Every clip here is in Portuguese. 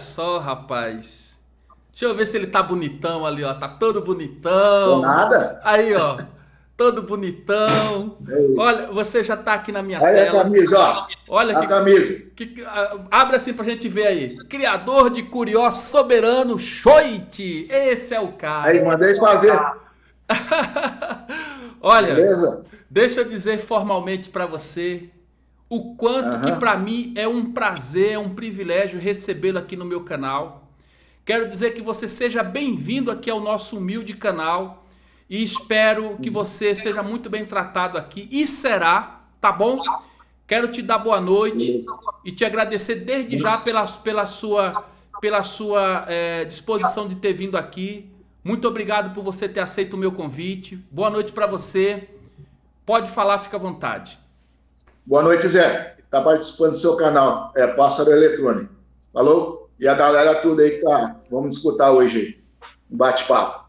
só, rapaz. Deixa eu ver se ele tá bonitão ali, ó. Tá todo bonitão. Tô nada. Aí, ó. Todo bonitão. Olha, você já tá aqui na minha Olha tela. a camisa, ó. Olha a que, camisa. que, que- ah, abre assim pra gente ver aí. Criador de Curió Soberano Choite. Esse é o cara. Aí, mandei fazer. Olha, Beleza? deixa eu dizer formalmente pra você o quanto Aham. que pra mim é um prazer, é um privilégio recebê-lo aqui no meu canal. Quero dizer que você seja bem-vindo aqui ao nosso humilde canal e espero que você seja muito bem tratado aqui e será, tá bom? Quero te dar boa noite e te agradecer desde já pela, pela sua, pela sua eh, disposição de ter vindo aqui. Muito obrigado por você ter aceito o meu convite. Boa noite para você. Pode falar, fica à vontade. Boa noite, Zé. Tá participando do seu canal. É Pássaro Eletrônico. Falou? E a galera tudo aí que tá. Vamos escutar hoje. Um bate-papo.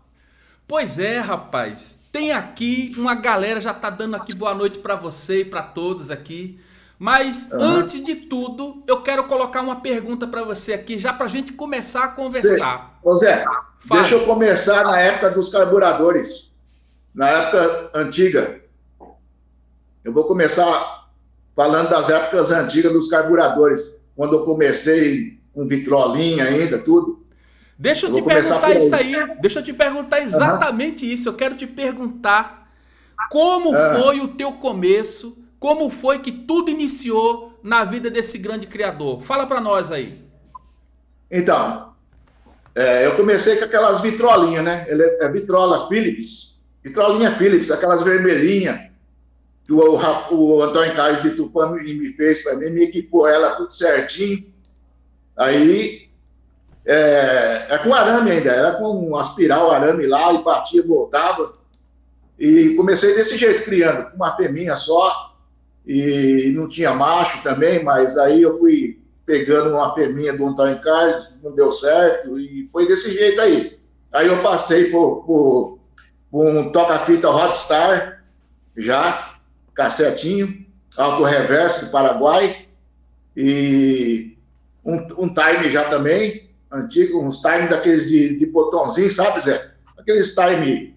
Pois é, rapaz. Tem aqui uma galera já tá dando aqui boa noite para você e para todos aqui. Mas Aham. antes de tudo, eu quero colocar uma pergunta para você aqui, já pra gente começar a conversar. Ô, Zé, Fala. deixa eu começar na época dos carburadores. Na época antiga. Eu vou começar falando das épocas antigas dos carburadores. Quando eu comecei com vitrolinha ainda, tudo. Deixa eu, Eu te perguntar isso aí. Deixa eu te perguntar exatamente isso. Eu quero te perguntar como Ah. foi o teu começo, como foi que tudo iniciou na vida desse grande criador. Fala pra nós aí. Então, é, eu comecei com aquelas vitrolinhas, né? Ele é, é vitrola Philips. Vitrolinha Philips, aquelas vermelhinhas que o, o Antônio Carlos de Tupã me, me fez para mim, me equipou ela tudo certinho. Aí, é, é com arame ainda, era com um aspiral arame lá, e batia, voltava. E comecei desse jeito, criando, com uma fêmea só, e não tinha macho também, mas aí eu fui pegando uma fêmea do Antônio Carlos, não deu certo, e foi desse jeito aí. Aí eu passei por, por, por um toca-fita Hotstar, já, cassetinho, alto reverso do Paraguai, e um, um time já também, antigo, uns time daqueles de, de botãozinho, sabe, Zé? Aqueles time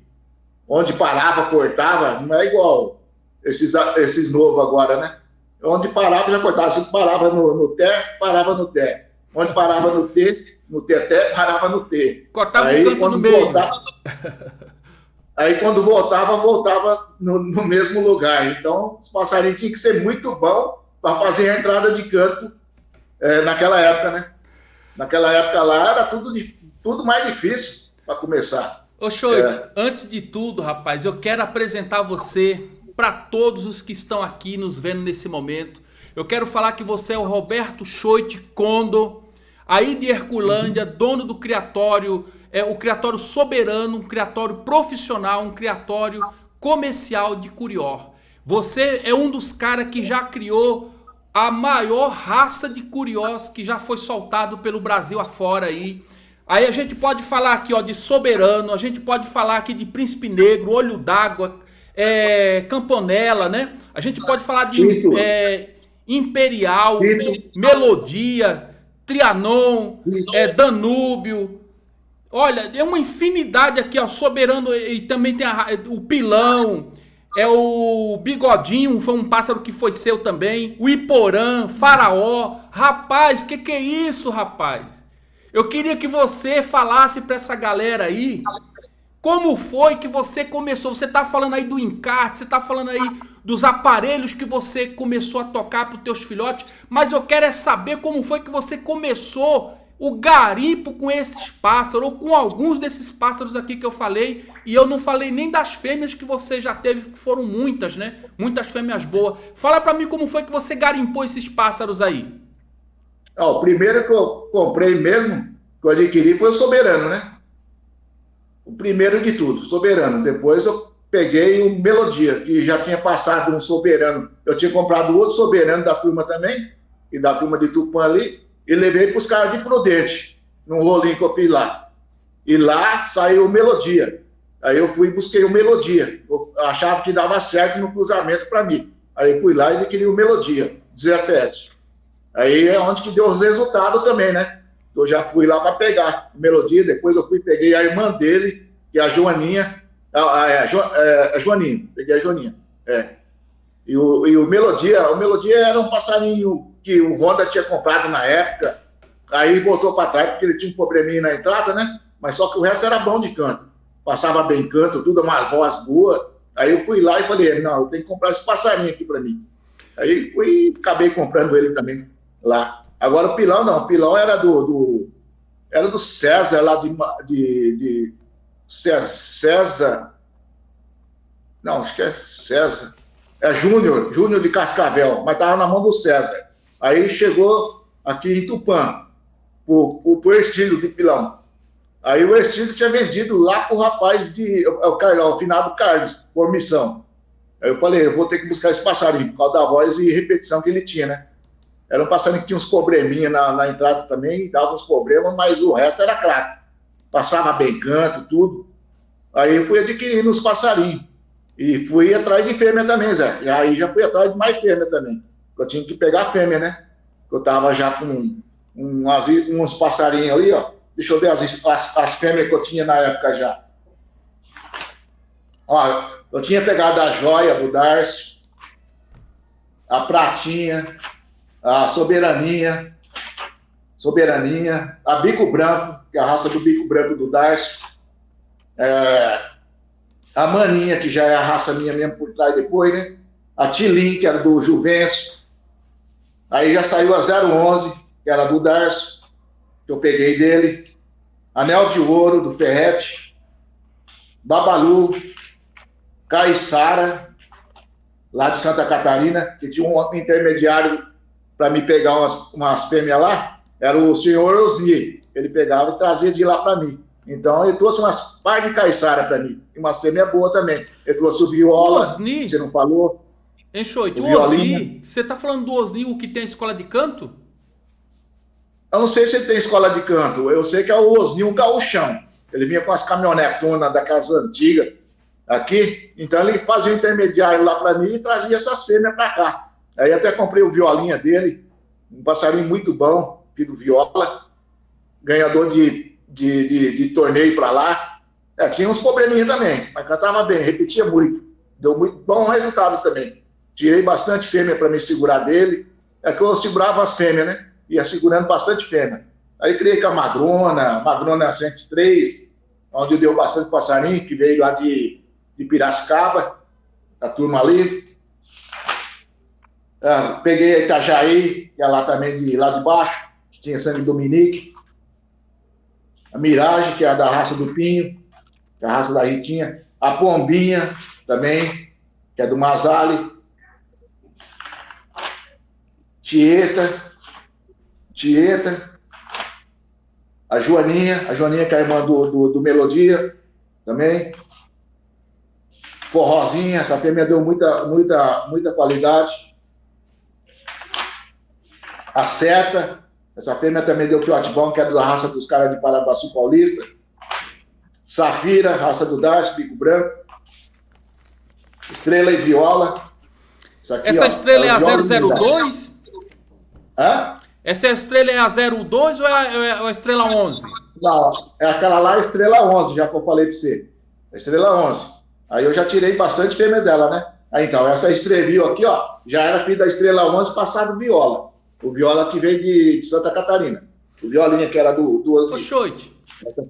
onde parava, cortava, não é igual esses, esses novos agora, né? Onde parava, já cortava. Se parava no, no Té, parava no Té. Onde parava no T, no Teté, parava no T. Cortava aí, um canto quando no meio. voltava, aí quando voltava, voltava no, no mesmo lugar. Então, os passarinhos tinham que ser muito bom para fazer a entrada de canto eh, naquela época, né? Naquela época lá era tudo, tudo mais difícil para começar. Ô Choite, É. antes de tudo, rapaz, eu quero apresentar você para todos os que estão aqui nos vendo nesse momento. Eu quero falar que você é o Roberto Choite Condo, aí de Herculândia, dono do criatório, é o criatório soberano, um criatório profissional, um criatório comercial de Curió. Você é um dos caras que já criou a maior raça de curiós que já foi soltado pelo Brasil afora aí. Aí a gente pode falar aqui ó, de Soberano, a gente pode falar aqui de Príncipe Negro, Olho d'Água, é, Camponella, né? A gente pode falar de é, Imperial, Tito. Melodia, Trianon, Tito. é, Danúbio. Olha, é uma infinidade aqui, ó, Soberano e também tem a- o Pilão, é o Bigodinho, foi um pássaro que foi seu também, o Iporã, Faraó. Rapaz, que que é isso, rapaz? Eu queria que você falasse pra essa galera aí como foi que você começou? Você tá falando aí do encarte, você tá falando aí dos aparelhos que você começou a tocar para os teus filhotes, mas eu quero é saber como foi que você começou o garimpo com esses pássaros, ou com alguns desses pássaros aqui que eu falei, e eu não falei nem das fêmeas que você já teve, que foram muitas, né? Muitas fêmeas boas. Fala para mim como foi que você garimpou esses pássaros aí. Ó, o primeiro que eu comprei mesmo, que eu adquiri, foi o Soberano, né? O primeiro de tudo, Soberano. Depois eu peguei o Melodia, que já tinha passado um Soberano. Eu tinha comprado outro Soberano da turma também, e da turma de Tupã ali, e levei para os caras de Prudente, num rolinho que eu fiz lá. E lá saiu o Melodia. Aí eu fui e busquei o Melodia. Eu achava que dava certo no cruzamento para mim. Aí eu fui lá e adquiri o Melodia, 17. Aí é onde que deu os resultados também, né? Eu já fui lá para pegar melodia, depois eu fui peguei a irmã dele, que é a Joaninha, a, a, a, jo, é, a Joaninha, peguei a Joaninha, é. E o, e o Melodia, o Melodia era um passarinho que o Honda tinha comprado na época, aí voltou para trás porque ele tinha um probleminha na entrada, né? Mas só que o resto era bom de canto, passava bem canto, tudo, uma voz boa. Aí eu fui lá e falei, não, eu tenho que comprar esse passarinho aqui para mim. Aí fui, acabei comprando ele também lá. Agora o pilão não, o pilão era do, do era do César lá de, de, de César, não, acho que é César, é Júnior, Júnior de Cascavel, mas estava na mão do César. Aí chegou aqui em Tupã, por, por, por Ercílio de Pilão. Aí o Ercílio tinha vendido lá pro rapaz de, o, o, o finado Carlos, por missão. Aí eu falei, eu vou ter que buscar esse passarinho, por causa da voz e repetição que ele tinha, né? Era um passarinho que tinha uns probleminha na, na entrada também, dava uns problemas, mas o resto era craque. Passava bem canto, tudo. Aí eu fui adquirindo os passarinhos. E fui atrás de fêmea também, Zé. E aí já fui atrás de mais fêmea também. Eu tinha que pegar fêmea, né? Eu tava já com um, uns passarinhos ali, ó. Deixa eu ver as, as, as fêmeas que eu tinha na época já. Ó, eu tinha pegado a joia do Darcy, a pratinha, a soberania, soberania, a bico branco, que é a raça do bico branco do Darcy, é, a maninha, que já é a raça minha mesmo por trás depois, né? A Tilin, que era do Juvencio. Aí já saiu a 011, que era do Darcy, que eu peguei dele. Anel de Ouro, do Ferrete. Babalu, Caiçara, lá de Santa Catarina, que tinha um intermediário para me pegar umas, umas fêmeas lá, era o senhor Osni. Ele pegava e trazia de lá para mim. Então ele trouxe umas par de caiçara para mim, e umas fêmeas boas também. Ele trouxe o viola, Osni. você não falou? Enxoito, o, o Osni, você tá falando do Osni, o que tem escola de canto? Eu não sei se ele tem escola de canto, eu sei que é o Osni, um gauchão. Ele vinha com as caminhonetonas da casa antiga aqui, então ele fazia o intermediário lá para mim e trazia essas fêmeas para cá. Aí até comprei o violinha dele, um passarinho muito bom, filho viola, ganhador de de, de, de torneio para lá. É, tinha uns probleminha também, mas cantava bem, repetia muito. Deu muito bom resultado também. Tirei bastante fêmea para me segurar dele. É que eu segurava as fêmeas, né? Ia segurando bastante fêmea. Aí criei com a Magrona, Magrona 103, onde deu bastante passarinho, que veio lá de, de Piracicaba, a turma ali. Ah, peguei a Itajaí, que é lá também de lá de baixo, que tinha sangue Dominique a Mirage, que é da raça do Pinho, que é a raça da Riquinha, a Pombinha também, que é do Masali, Tieta, Tieta, a Joaninha, a Joaninha que é a irmã do, do, do Melodia também, Forrozinha, essa fêmea deu muita, muita, muita qualidade. A Seta, essa fêmea também deu fiote bom, que é da raça dos caras de Paraguaçu Paulista. Safira, raça do Dash, bico branco. Estrela e viola. Aqui, Essa ó, estrela é, é a 002? Hã? Essa estrela é a 02 ou é a, é a estrela 11? Não, é aquela lá, a estrela 11, já que eu falei para você. A estrela 11. Aí eu já tirei bastante fêmea dela, né? Aí então, essa estrelinha aqui, ó, já era filho da estrela 11, passado viola. O Viola que veio de, de Santa Catarina. O Violinha que era do, do Ô, Xoite,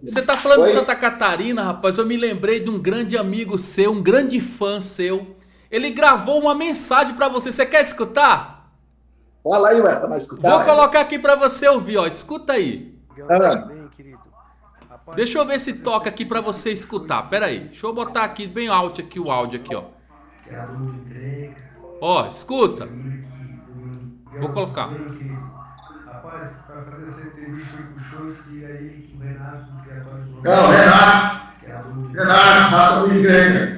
você tá falando Oi? de Santa Catarina, rapaz, eu me lembrei de um grande amigo seu, um grande fã seu. Ele gravou uma mensagem para você. Você quer escutar? Fala aí, ué, pra nós escutar. Vou colocar aqui para você ouvir, ó. Escuta aí. Ah. Deixa eu ver se toca aqui para você escutar. Pera aí. Deixa eu botar aqui bem alto aqui o áudio aqui, ó. Ó, escuta. Vou colocar. Rapaz, para fazer essa entrevista com o show, diga aí que o Renato Criatório do Não, Renato! Renato, faça o igreja.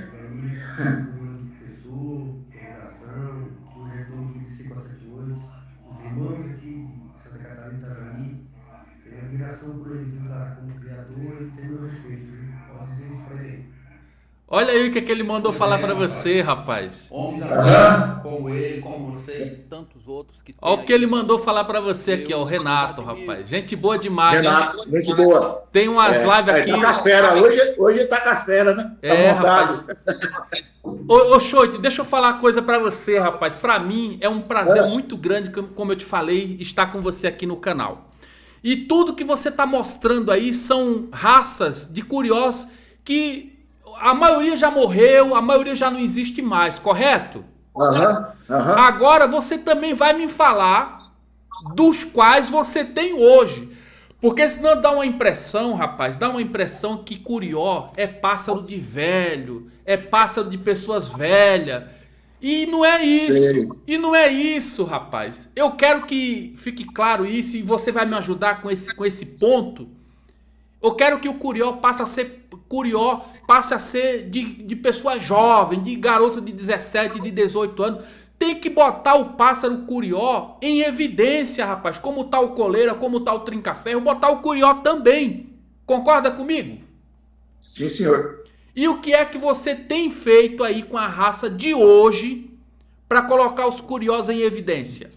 Olha aí o que, é que ele mandou pois falar é, para você, rapaz. Homens como ele, como você e tantos outros que Olha o que ele mandou falar para você aqui, ó, o Renato, rapaz. Gente boa demais. Renato, hein? gente boa. Tem umas é, lives aqui. É, tá castera. Hoje, hoje tá castera, né? Tá é, rapaz. Ô, ô Choite, deixa eu falar uma coisa para você, rapaz. Para mim é um prazer é. muito grande, como eu te falei, estar com você aqui no canal. E tudo que você tá mostrando aí são raças de curiosos que a maioria já morreu, a maioria já não existe mais, correto? Uhum, uhum. Agora você também vai me falar dos quais você tem hoje. Porque senão dá uma impressão, rapaz, dá uma impressão que Curió é pássaro de velho, é pássaro de pessoas velhas. E não é isso. Sei. E não é isso, rapaz. Eu quero que fique claro isso e você vai me ajudar com esse, com esse ponto. Eu quero que o Curió passe a ser Curió passe a ser de, de pessoa jovem, de garoto de 17, de 18 anos. Tem que botar o pássaro Curió em evidência, rapaz. Como tá o coleira, como tá o trinca-ferro, botar o Curió também. Concorda comigo? Sim, senhor. E o que é que você tem feito aí com a raça de hoje para colocar os Curiós em evidência?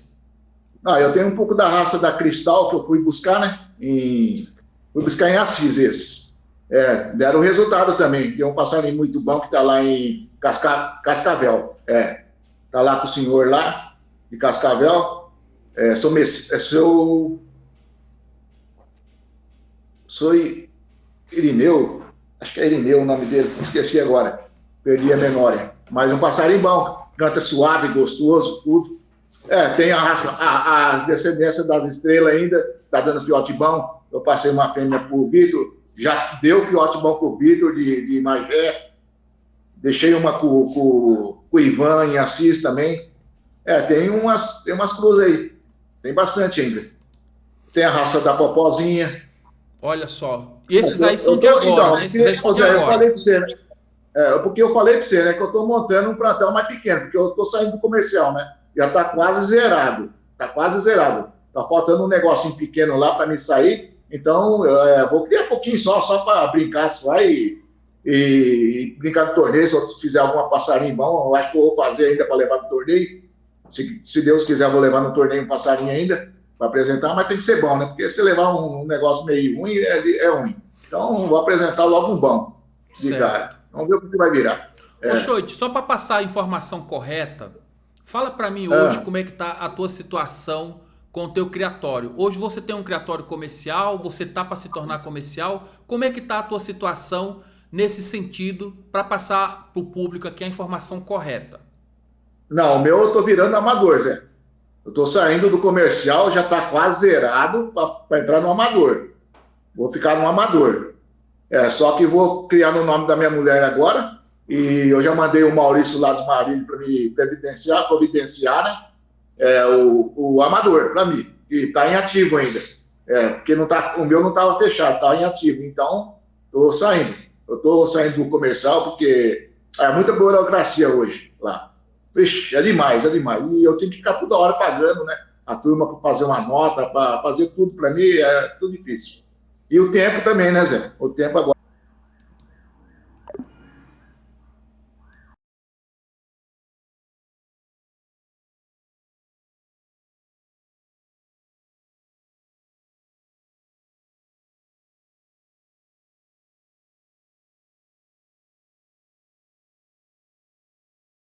Ah, eu tenho um pouco da raça da Cristal que eu fui buscar, né? Em... Fui buscar em Assis esse. É, deram resultado também. Tem um passarinho muito bom que está lá em Casca, Cascavel. É, está lá com o senhor lá, de Cascavel. É, sou, é, sou, sou Irineu, acho que é Irineu o nome dele, esqueci agora, perdi a memória. Mas um passarinho bom, canta suave, gostoso, tudo. É, tem a raça, a, as descendências das estrelas ainda, tá dando fiote bom. Eu passei uma fêmea pro Vitor, já deu fiote bom com o Vitor de, de Magé, deixei uma com, com, com, o Ivan em Assis também. É, tem umas, tem umas cruzes aí, tem bastante ainda. Tem a raça da Popozinha. Olha só, e esses aí são de agora, então, né? Esses aí são de agora. Eu falei para você, né? É, porque eu falei para você, né, que eu estou montando um plantel mais pequeno, porque eu estou saindo do comercial, né? Já está quase zerado, está quase zerado. Está faltando um negocinho pequeno lá para me sair, então, é, vou criar um pouquinho só, só para brincar só e, e, brincar no torneio. Se eu fizer alguma passarinho bom, eu acho que eu vou fazer ainda para levar no torneio. Se, se, Deus quiser, vou levar no torneio um passarinho ainda para apresentar, mas tem que ser bom, né? Porque se levar um, um negócio meio ruim, é, é, ruim. Então, vou apresentar logo um bom de cara. Vamos ver o que vai virar. É. Ô, só para passar a informação correta, fala para mim hoje é. como é que está a tua situação com o teu criatório. Hoje você tem um criatório comercial, você tá para se tornar comercial. Como é que tá a tua situação nesse sentido para passar para o público aqui a informação correta? Não, o meu eu tô virando amador, Zé. Eu tô saindo do comercial, já tá quase zerado para entrar no amador. Vou ficar no amador. É, só que vou criar no nome da minha mulher agora. E eu já mandei o Maurício lá dos Marinhos para me previdenciar, providenciar, né? É, o, o amador, para mim, e está em ativo ainda. É, porque não tá, o meu não estava fechado, estava em ativo. Então, estou saindo. Eu estou saindo do comercial porque é muita burocracia hoje lá. É demais, é demais. E eu tenho que ficar toda hora pagando, né? A turma para fazer uma nota, para fazer tudo para mim, é tudo difícil. E o tempo também, né, Zé? O tempo agora